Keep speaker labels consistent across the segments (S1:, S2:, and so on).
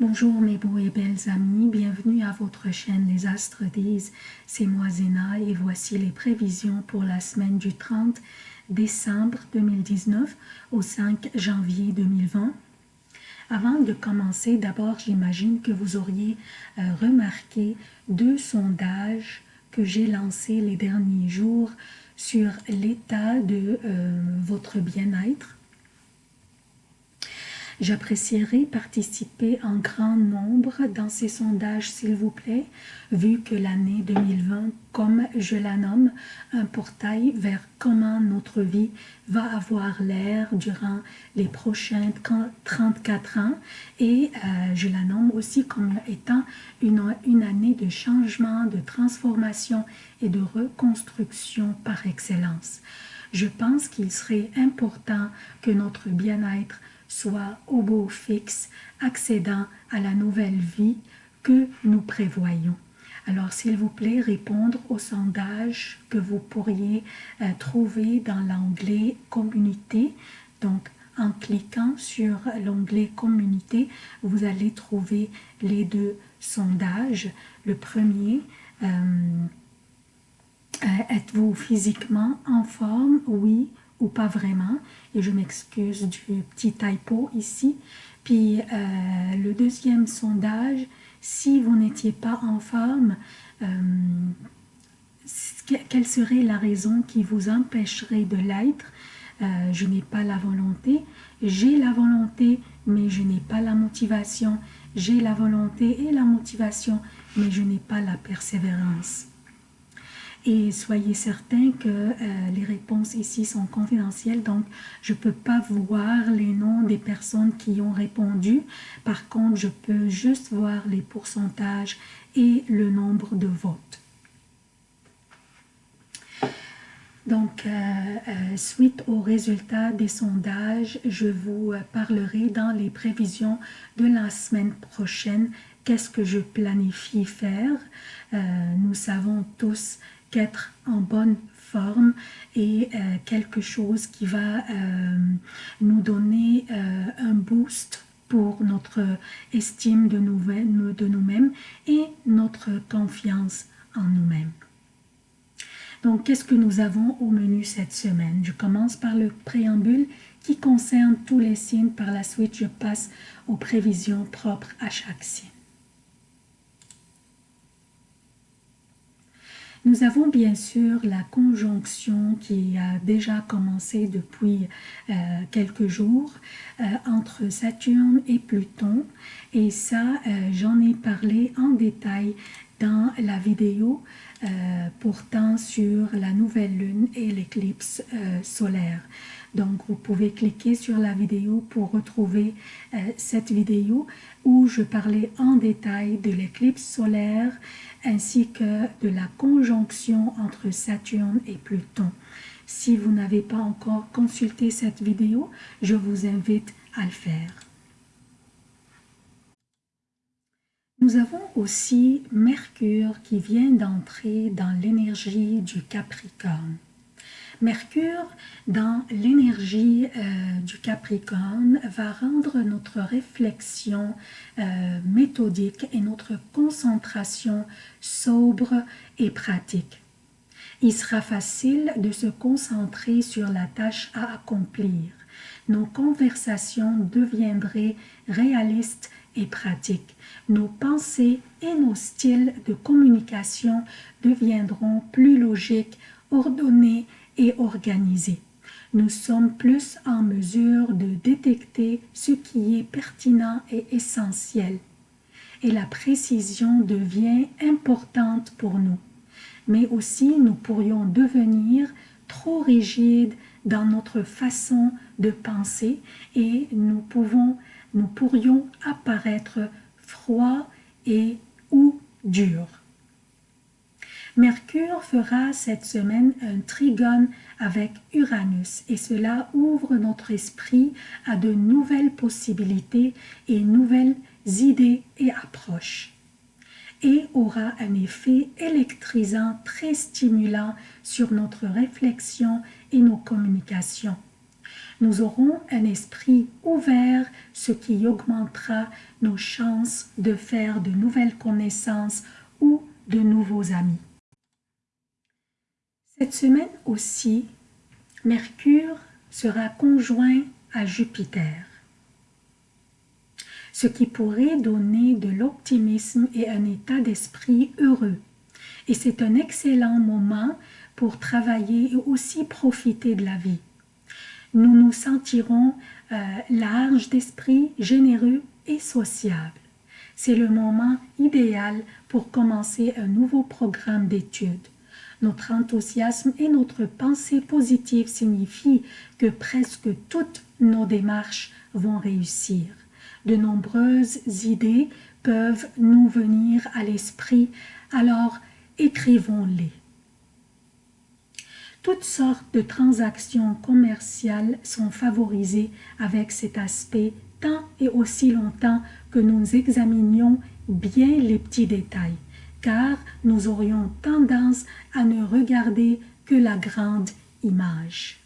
S1: Bonjour mes beaux et belles amis, bienvenue à votre chaîne Les Astres disent, c'est moi Zéna et voici les prévisions pour la semaine du 30 décembre 2019 au 5 janvier 2020. Avant de commencer, d'abord j'imagine que vous auriez euh, remarqué deux sondages que j'ai lancés les derniers jours sur l'état de euh, votre bien-être J'apprécierais participer en grand nombre dans ces sondages, s'il vous plaît, vu que l'année 2020, comme je la nomme, un portail vers comment notre vie va avoir l'air durant les prochains 34 ans et euh, je la nomme aussi comme étant une, une année de changement, de transformation et de reconstruction par excellence. Je pense qu'il serait important que notre bien-être soit au beau fixe, accédant à la nouvelle vie que nous prévoyons. Alors, s'il vous plaît, répondre au sondage que vous pourriez euh, trouver dans l'onglet « Communauté ». Donc, en cliquant sur l'onglet « Communauté », vous allez trouver les deux sondages. Le premier, euh, euh, êtes-vous physiquement en forme? Oui pas vraiment. Et je m'excuse du petit typo ici. Puis euh, le deuxième sondage, si vous n'étiez pas en forme, euh, quelle serait la raison qui vous empêcherait de l'être? Euh, Je n'ai pas la volonté. J'ai la volonté, mais je n'ai pas la motivation. J'ai la volonté et la motivation, mais je n'ai pas la persévérance. Et soyez certains que euh, les réponses ici sont confidentielles, donc je ne peux pas voir les noms des personnes qui ont répondu. Par contre, je peux juste voir les pourcentages et le nombre de votes. Donc, euh, euh, suite aux résultats des sondages, je vous parlerai dans les prévisions de la semaine prochaine qu'est-ce que je planifie faire? nous savons tous qu'être en bonne forme et euh, quelque chose qui va euh, nous donner euh, un boost pour notre estime de nous-mêmes et notre confiance en nous-mêmes. Donc, qu'est-ce que nous avons au menu cette semaine? Je commence par le préambule qui concerne tous les signes. Par la suite, je passe aux prévisions propres à chaque signe. Nous avons bien sûr la conjonction qui a déjà commencé depuis euh, quelques jours euh, entre Saturne et Pluton et ça euh, j'en ai parlé en détail dans la vidéo portant sur la nouvelle lune et l'éclipse solaire. Donc, vous pouvez cliquer sur la vidéo pour retrouver cette vidéo où je parlais en détail de l'éclipse solaire ainsi que de la conjonction entre Saturne et Pluton. Si vous n'avez pas encore consulté cette vidéo, je vous invite à le faire. Nous avons aussi Mercure qui vient d'entrer dans l'énergie du Capricorne. Mercure, dans l'énergie euh, du Capricorne, va rendre notre réflexion euh, méthodique et notre concentration sobre et pratique. Il sera facile de se concentrer sur la tâche à accomplir. Nos conversations deviendraient réalistes et pratiques. Nos pensées et nos styles de communication deviendront plus logiques, ordonnés et. Nous sommes plus en mesure de détecter ce qui est pertinent et essentiel. Et la précision devient importante pour nous. Mais aussi, nous pourrions devenir trop rigides dans notre façon de penser et nous, pouvons, nous pourrions apparaître froids et ou durs. Mercure fera cette semaine un trigone avec Uranus et cela ouvre notre esprit à de nouvelles possibilités et nouvelles idées et approches et aura un effet électrisant très stimulant sur notre réflexion et nos communications. Nous aurons un esprit ouvert, ce qui augmentera nos chances de faire de nouvelles connaissances ou de nouveaux amis. Cette semaine aussi, Mercure sera conjoint à Jupiter, ce qui pourrait donner de l'optimisme et un état d'esprit heureux. Et c'est un excellent moment pour travailler et aussi profiter de la vie. Nous nous sentirons euh, larges d'esprit, généreux et sociables. C'est le moment idéal pour commencer un nouveau programme d'études. Notre enthousiasme et notre pensée positive signifient que presque toutes nos démarches vont réussir. De nombreuses idées peuvent nous venir à l'esprit, alors écrivons-les. Toutes sortes de transactions commerciales sont favorisées avec cet aspect tant et aussi longtemps que nous examinions bien les petits détails car nous aurions tendance à ne regarder que la grande image.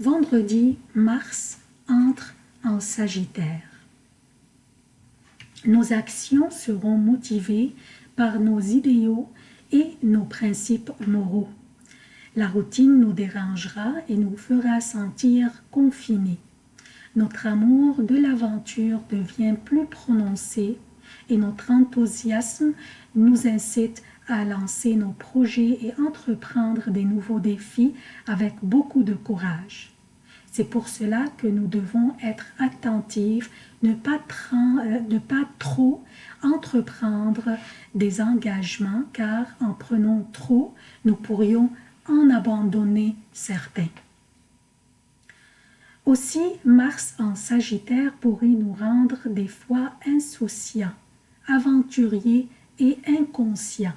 S1: Vendredi, Mars entre en Sagittaire. Nos actions seront motivées par nos idéaux et nos principes moraux. La routine nous dérangera et nous fera sentir confinés notre amour de l'aventure devient plus prononcé et notre enthousiasme nous incite à lancer nos projets et entreprendre des nouveaux défis avec beaucoup de courage. C'est pour cela que nous devons être attentifs, ne pas, euh, ne pas trop entreprendre des engagements, car en prenant trop, nous pourrions en abandonner certains. Aussi, Mars en Sagittaire pourrait nous rendre des fois insouciants, aventuriers et inconscients.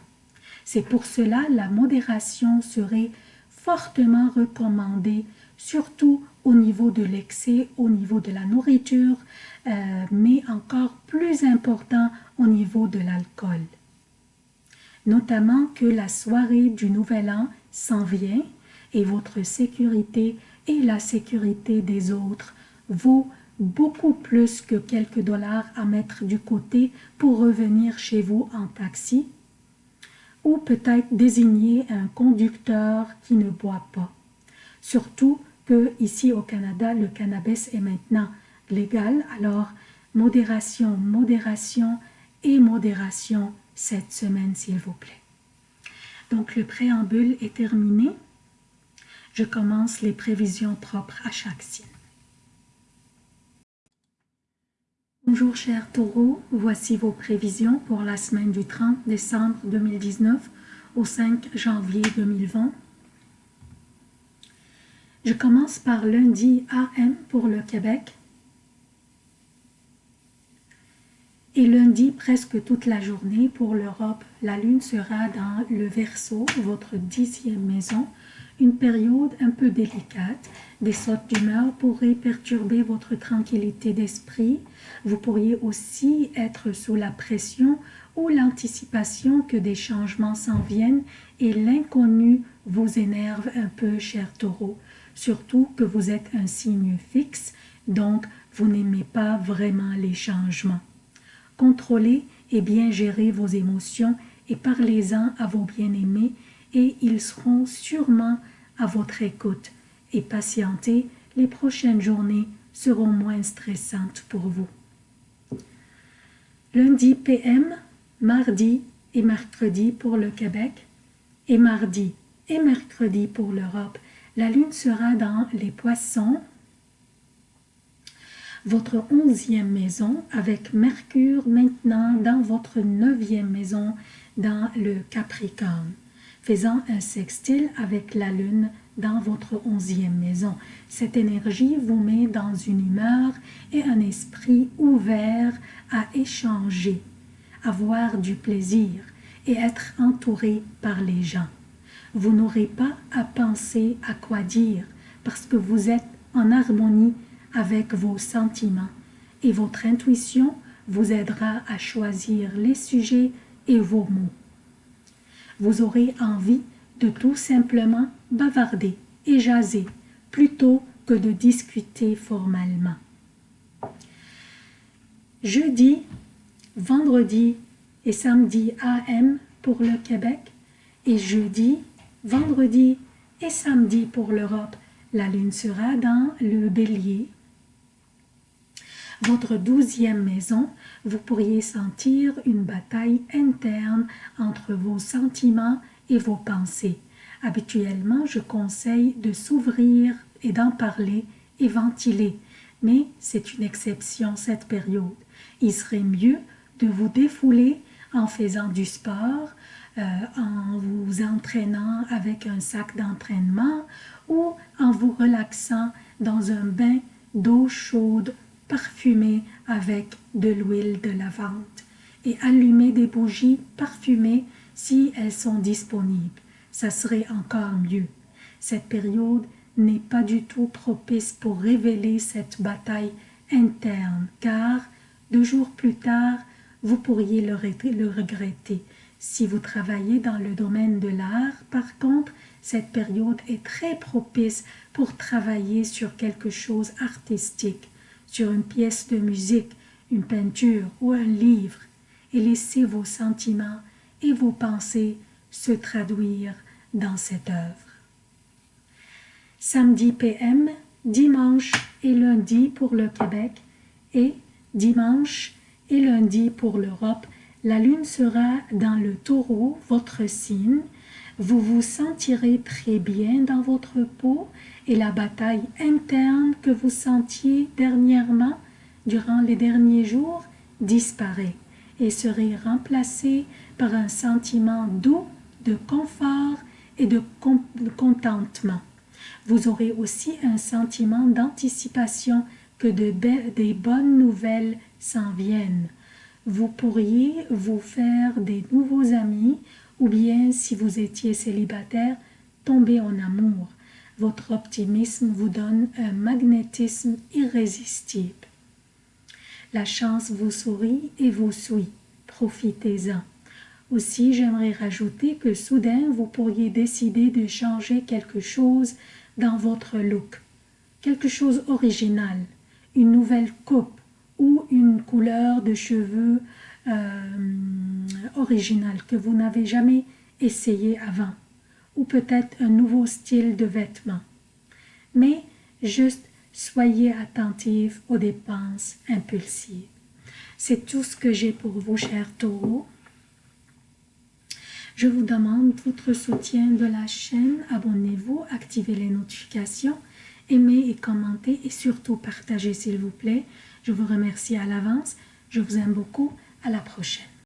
S1: C'est pour cela la modération serait fortement recommandée, surtout au niveau de l'excès, au niveau de la nourriture, euh, mais encore plus important au niveau de l'alcool. Notamment que la soirée du Nouvel An s'en vient et votre sécurité et la sécurité des autres vaut beaucoup plus que quelques dollars à mettre du côté pour revenir chez vous en taxi ou peut-être désigner un conducteur qui ne boit pas. Surtout que ici au Canada, le cannabis est maintenant légal, alors modération, modération et modération cette semaine s'il vous plaît. Donc le préambule est terminé je commence les prévisions propres à chaque signe. Bonjour chers taureaux, voici vos prévisions pour la semaine du 30 décembre 2019 au 5 janvier 2020. Je commence par lundi AM pour le Québec et lundi presque toute la journée pour l'Europe. La lune sera dans le Verseau, votre dixième maison, une période un peu délicate, des sautes d'humeur pourraient perturber votre tranquillité d'esprit. Vous pourriez aussi être sous la pression ou l'anticipation que des changements s'en viennent et l'inconnu vous énerve un peu, cher taureau. Surtout que vous êtes un signe fixe, donc vous n'aimez pas vraiment les changements. Contrôlez et bien gérez vos émotions et parlez-en à vos bien-aimés et ils seront sûrement à votre écoute et patientez, les prochaines journées seront moins stressantes pour vous. Lundi PM, mardi et mercredi pour le Québec et mardi et mercredi pour l'Europe. La lune sera dans les poissons, votre onzième maison avec Mercure maintenant dans votre neuvième maison dans le Capricorne faisant un sextile avec la lune dans votre onzième maison. Cette énergie vous met dans une humeur et un esprit ouvert à échanger, avoir du plaisir et être entouré par les gens. Vous n'aurez pas à penser à quoi dire parce que vous êtes en harmonie avec vos sentiments et votre intuition vous aidera à choisir les sujets et vos mots vous aurez envie de tout simplement bavarder et jaser plutôt que de discuter formellement. Jeudi, vendredi et samedi AM pour le Québec et jeudi, vendredi et samedi pour l'Europe. La lune sera dans le bélier. Votre douzième maison, vous pourriez sentir une bataille interne entre vos sentiments et vos pensées. Habituellement, je conseille de s'ouvrir et d'en parler et ventiler, mais c'est une exception cette période. Il serait mieux de vous défouler en faisant du sport, euh, en vous entraînant avec un sac d'entraînement ou en vous relaxant dans un bain d'eau chaude parfumée avec de l'huile de lavande et allumer des bougies parfumées si elles sont disponibles. Ça serait encore mieux. Cette période n'est pas du tout propice pour révéler cette bataille interne, car deux jours plus tard, vous pourriez le, regretter. Si vous travaillez dans le domaine de l'art, par contre, cette période est très propice pour travailler sur quelque chose artistique, sur une pièce de musique, une peinture ou un livre, et laisser vos sentiments et vos pensées se traduire dans cette œuvre. Samedi PM, dimanche et lundi pour le Québec et dimanche et lundi pour l'Europe, la lune sera dans le taureau, votre signe. Vous vous sentirez très bien dans votre peau et la bataille interne que vous sentiez dernièrement, durant les derniers jours, disparaît et serait remplacée par un sentiment doux de confort et de contentement. Vous aurez aussi un sentiment d'anticipation que de des bonnes nouvelles s'en viennent. Vous pourriez vous faire des nouveaux amis ou bien, si vous étiez célibataire, tomber en amour. Votre optimisme vous donne un magnétisme irrésistible. La chance vous sourit et vous suit. Profitez-en. Aussi, j'aimerais rajouter que soudain, vous pourriez décider de changer quelque chose dans votre look. Quelque chose original, une nouvelle coupe, ou une couleur de cheveux euh, originale que vous n'avez jamais essayé avant, ou peut-être un nouveau style de vêtements. Mais juste soyez attentifs aux dépenses impulsives. C'est tout ce que j'ai pour vous, chers taureaux. Je vous demande votre soutien de la chaîne. Abonnez-vous, activez les notifications, aimez et commentez et surtout partagez s'il vous plaît. Je vous remercie à l'avance. Je vous aime beaucoup. À la prochaine.